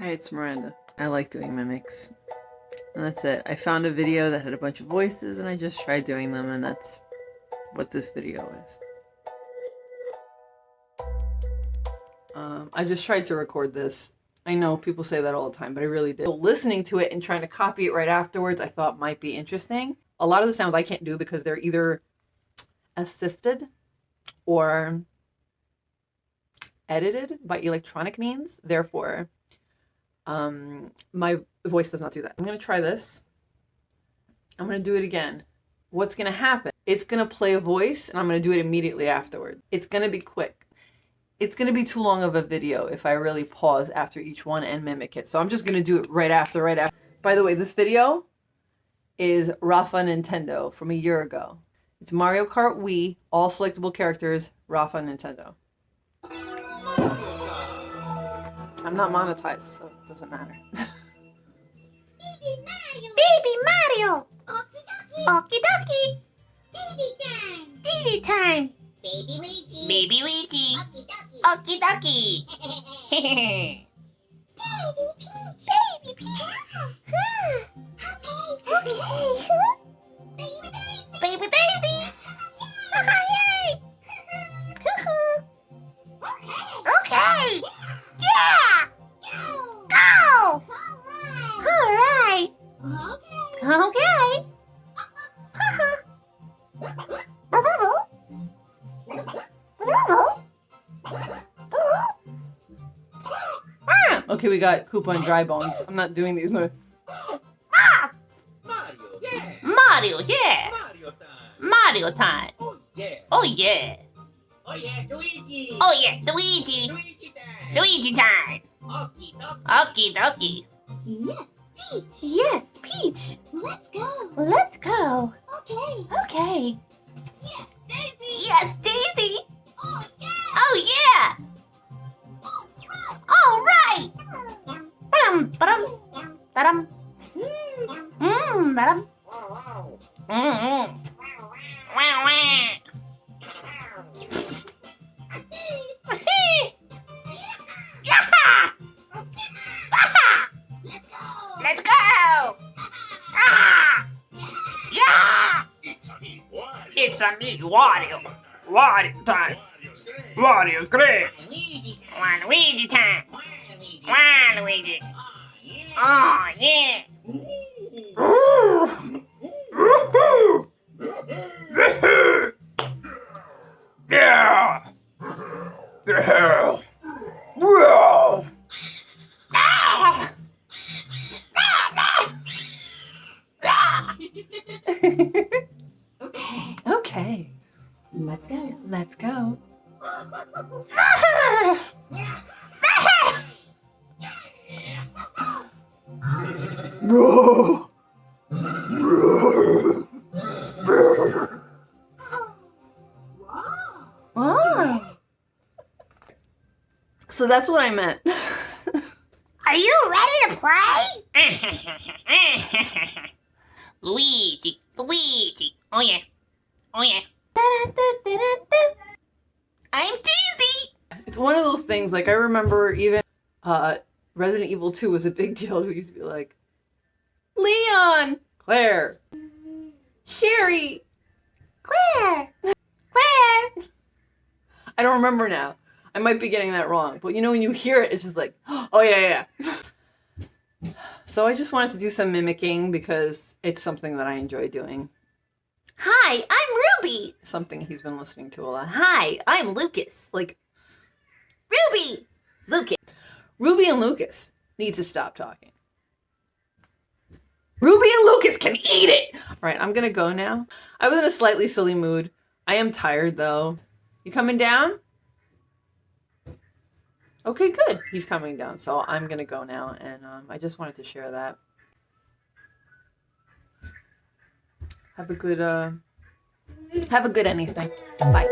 Hi, it's Miranda. I like doing mimics. And that's it. I found a video that had a bunch of voices and I just tried doing them and that's what this video is. Um, I just tried to record this. I know people say that all the time, but I really did. So listening to it and trying to copy it right afterwards, I thought might be interesting. A lot of the sounds I can't do because they're either assisted or edited by electronic means. Therefore, um, my voice does not do that. I'm going to try this. I'm going to do it again. What's going to happen? It's going to play a voice and I'm going to do it immediately afterward. It's going to be quick. It's going to be too long of a video if I really pause after each one and mimic it. So I'm just going to do it right after, right after. By the way, this video is Rafa Nintendo from a year ago. It's Mario Kart Wii, all selectable characters, Rafa Nintendo. I'm not monetized, so it doesn't matter. Baby Mario! Baby Mario! Okie dokie! Okie dokie! Didi time! Didi time! Baby Luigi! Baby Luigi! Okie dokie! Okie dokie! Baby Peach! Baby Peach! okay! Baby Ah! Okay, we got Koopa and Dry Bones. I'm not doing these moves. Mario, yeah. Mario, yeah. Mario time. Oh yeah. Oh yeah. Oh yeah, Luigi. Oh yeah, Luigi. Luigi time. Luigi time. Okie dokie. Okie dokie. Yes, Peach. Yes, Peach. Let's go. Let's go. Okay. Okay. Daisy. Yes, Ba-dum, ba-dum, Yum, ba-dum. Mmm. Wow, wow. Let's go. Let's go! Ah! Yeah! It's a me, Wario. It's a me, Wario. Time. Wario great. Luigi time. Waluigi time. Waluigi. Waluigi. Oh yeah. Yeah! Yeah! Yeah! Ah! Ah, ah. Okay. Okay, Let's go. let's go. Bro! Wow. Wow. So that's what I meant. Are you ready to play? Luigi, Luigi. Oh yeah. Oh yeah. I'm Daisy. It's one of those things, like I remember even uh Resident Evil 2 was a big deal. We used to be like, Leon! Claire! Sherry! Claire. Claire. I don't remember now. I might be getting that wrong. But you know when you hear it, it's just like, oh yeah, yeah. so I just wanted to do some mimicking because it's something that I enjoy doing. Hi, I'm Ruby. Something he's been listening to a lot. Hi, I'm Lucas. Like, Ruby. Lucas. Ruby and Lucas need to stop talking. Can eat it! All right, I'm gonna go now. I was in a slightly silly mood. I am tired though. You coming down? Okay, good. He's coming down, so I'm gonna go now, and um, I just wanted to share that. Have a good, uh, have a good anything. Bye.